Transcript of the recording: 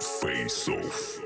Face off.